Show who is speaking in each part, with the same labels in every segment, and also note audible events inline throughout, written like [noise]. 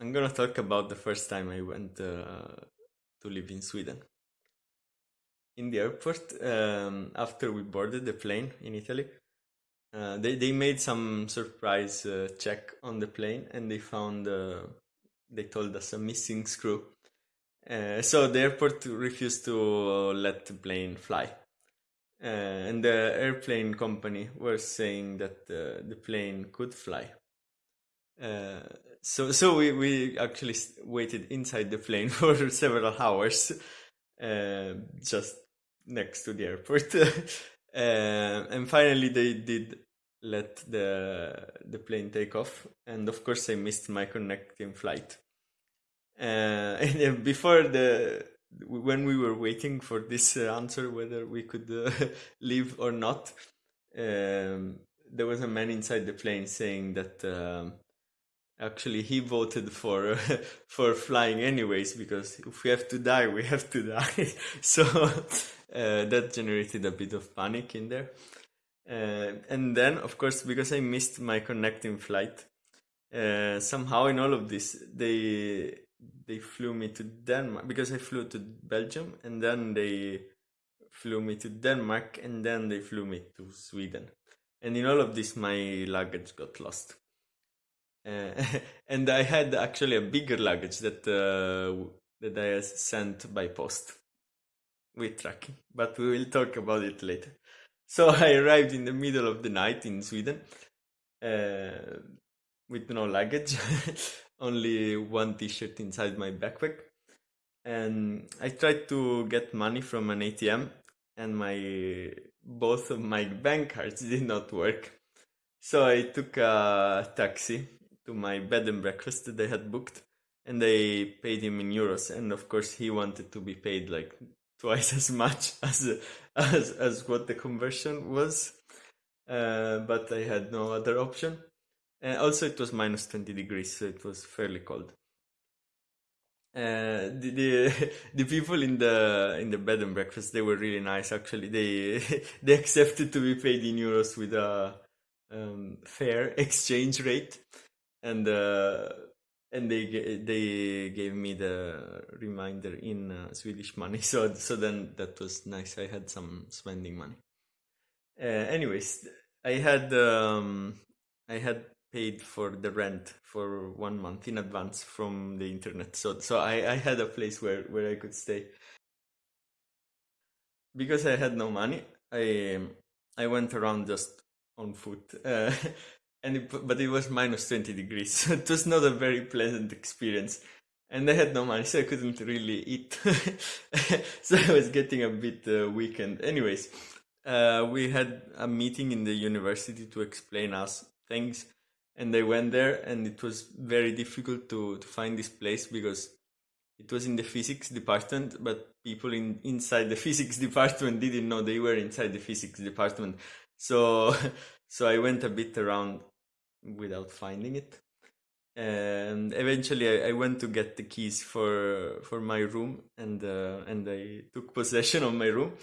Speaker 1: I'm gonna talk about the first time I went uh, to live in Sweden. In the airport, um, after we boarded the plane in Italy, uh, they they made some surprise uh, check on the plane, and they found uh, they told us a missing screw. Uh, so the airport refused to let the plane fly. Uh, and the airplane company was saying that the plane could fly. So so we, we actually waited inside the plane [laughs] for several hours, uh, just next to the airport, uh, [laughs] and finally they did let the the plane take off. And of course, I missed my connecting flight. Uh, [laughs] and before the when we were waiting for this uh, answer whether we could uh, leave or not, um, there was a man inside the plane saying that um, actually he voted for [laughs] for flying anyways because if we have to die, we have to die. [laughs] so uh, that generated a bit of panic in there. Uh, and then, of course, because I missed my connecting flight, uh, somehow in all of this, they they flew me to Denmark because I flew to Belgium and then they flew me to Denmark and then they flew me to Sweden. And in all of this, my luggage got lost. [laughs] And I had actually a bigger luggage that uh, that I sent by post with tracking, but we will talk about it later. So [laughs] I arrived in the middle of the night in Sweden uh, with no luggage [laughs] only one t-shirt inside my backpack and I tried to get money from an ATM and my both of my bank cards did not work. So I took a taxi to my bed and breakfast that I had booked and they paid him in euros and of course he wanted to be paid like twice as much [laughs] as as, as what the conversion was. Uh, but I had no other option. And also, it was minus 20 degrees, so it was fairly cold. Uh, the, the [laughs] the people in the in the bed and breakfast they were really nice actually they [laughs] they accepted to be paid in euros with a um, fair exchange rate and uh, and they they gave me the reminder in uh, Swedish money [laughs] so so then that was nice I had some spending money uh, anyways I had um, I had paid for the rent for one month in advance from the internet. So so I, I had a place where, where I could stay. Because I had no money, I I went around just on foot. [laughs] Uh, and it, but it was minus 20 degrees. [laughs] So it was not a very pleasant experience. And I had no money, so I couldn't really eat. [laughs] so I was getting a bit uh, weakened. Anyways, uh, we had a meeting in the university to explain us things and they went there and it was very difficult to, to find this place because it was in the physics department but people in inside the [laughs] physics department didn't know they were inside the physics department so so i went a bit around without finding it and eventually I, I went to get the keys for for my room and uh, and i took possession of my room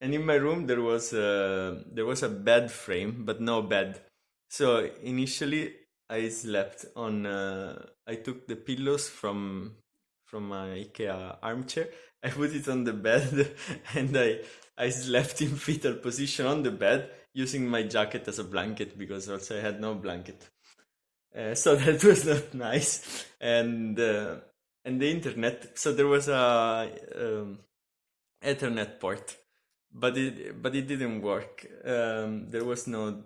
Speaker 1: and in my room there was a there was a bed frame but no bed so initially, I slept on. Uh, I took the pillows from from my IKEA armchair. [laughs] I put it on the bed, [laughs] and I I slept in fetal position on the bed using my jacket as a blanket because also I had no blanket. Uh, [laughs] so that was not nice, and uh, and the internet. So there was a um, Ethernet port, but it but it didn't work. Um, there was no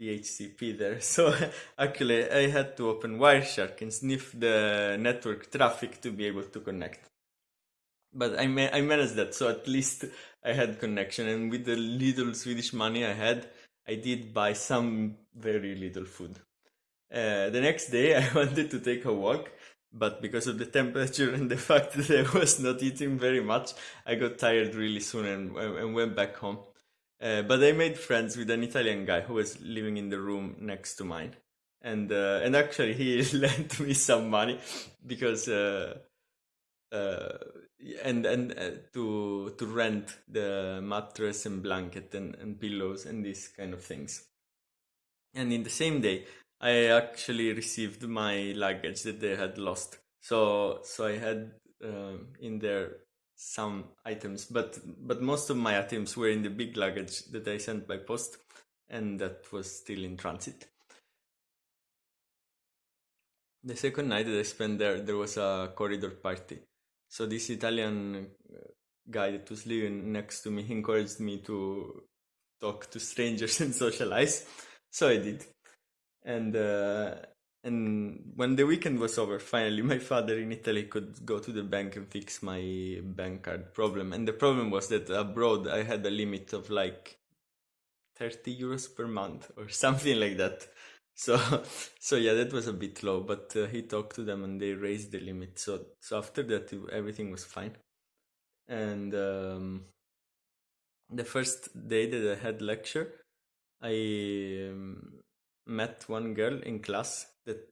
Speaker 1: DHCP there. [laughs] So actually I had to open Wireshark and sniff the network traffic to be able to connect. But I, ma- I managed that, so at least I had connection. And with the little Swedish money I had, I did buy some very little food. Uh, the next day [laughs] I wanted to take a walk, but because of the temperature and the [laughs] fact that I was not eating very much, I got tired really soon and, and went back home. Uh, but I made friends with an Italian guy who was living in the room next to mine, and uh, and actually he [laughs] lent me some money because uh, uh and and uh, to to rent the mattress and blanket and, and pillows and these kind of things. And in the same day, I actually received my luggage that they had lost. So so I had uh, in there some items, but but most of my items were in the big luggage that I sent by post, and that was still in transit. The second night that I spent there, there was a corridor party. So this Italian uh, guy that was living next to me [laughs] encouraged me to talk to strangers [laughs] and socialize. So I did. And uh, and when the weekend was over, finally, [laughs] my father in Italy could go to the bank and fix my bank card problem. And the problem was that abroad I had a limit of like 30 euros per month or something like that. So, [laughs] so yeah, that was a bit low, but uh, he talked to them and they raised the limit. So, so after that, everything was fine. And um, the first day that I had lecture, I um, met one girl in class that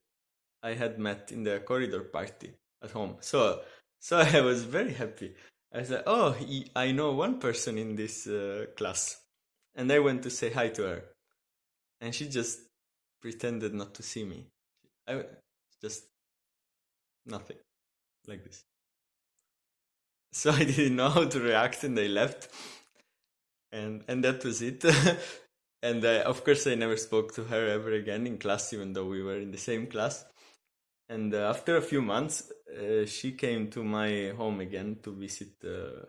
Speaker 1: I had met in the corridor party at home. So, so [laughs] I was very happy. I said, "Oh, I know one person in this uh, class," and I went to say hi to her, and she just pretended not to see me. I just nothing like this. [laughs] So I didn't know how to react, and I left, and and that was it. [laughs] and uh, of course, I never spoke to her ever again in class, even though we were in the same class. And uh, after a few months, uh, she came to my home again to visit uh,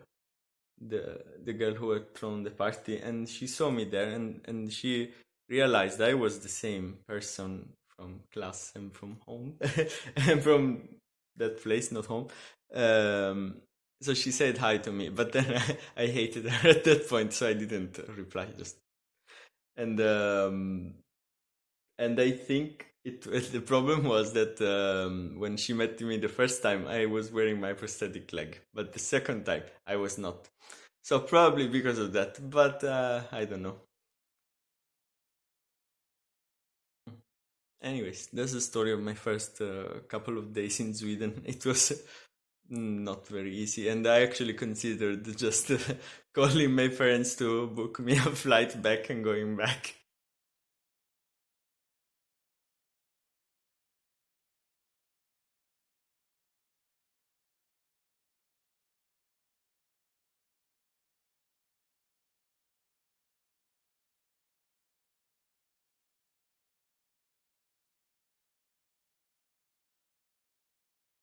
Speaker 1: the the girl who had thrown the party, and she saw me there, and and she realized I was the same person from class and from home [laughs] and from that place, not home. Um, so she said hi to me, but then [laughs] I, I, hated her [laughs] at that point, so I didn't reply. Just and um, and I think it was the problem was that um, when she met me the first time, I was wearing my prosthetic leg, but the second time I was not. So probably because of that, but uh, I don't know. Anyways, that's the story of my first uh, couple of days in Sweden. [laughs] It was not very easy, and I actually considered [laughs] just uh, calling my parents to book me a flight back and going back.